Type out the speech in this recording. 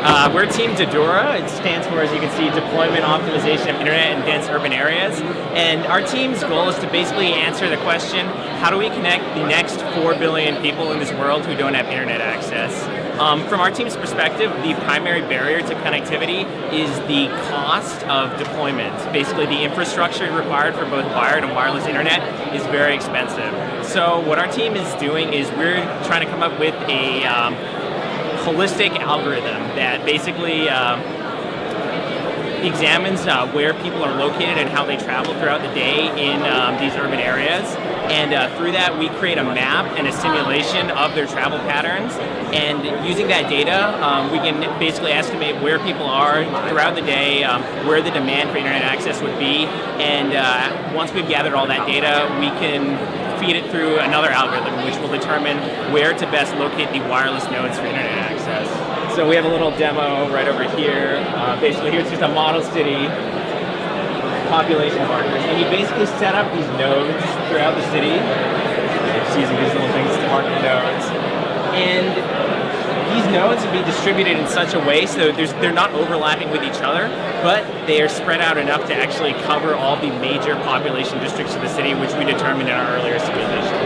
Uh, we're Team Dedura. It stands for, as you can see, Deployment Optimization of Internet in Dense Urban Areas. And our team's goal is to basically answer the question, how do we connect the next 4 billion people in this world who don't have internet access? Um, from our team's perspective, the primary barrier to connectivity is the cost of deployment. Basically, the infrastructure required for both wired and wireless internet is very expensive. So what our team is doing is we're trying to come up with a um, holistic algorithm that basically uh, examines uh, where people are located and how they travel throughout the day in um, these urban areas. And uh, through that, we create a map and a simulation of their travel patterns. And using that data, um, we can basically estimate where people are throughout the day, um, where the demand for internet access would be. And uh, once we've gathered all that data, we can feed it through another algorithm which will determine where to best locate the wireless nodes for internet access. So we have a little demo right over here. Uh, basically here's just a model city population markers. And you basically set up these nodes throughout the city. Just using these little things to mark the nodes. And these nodes will be distributed in such a way so they're not overlapping with each other, but they are spread out enough to actually cover all the major population districts of the city, which we determined in our earlier simulation.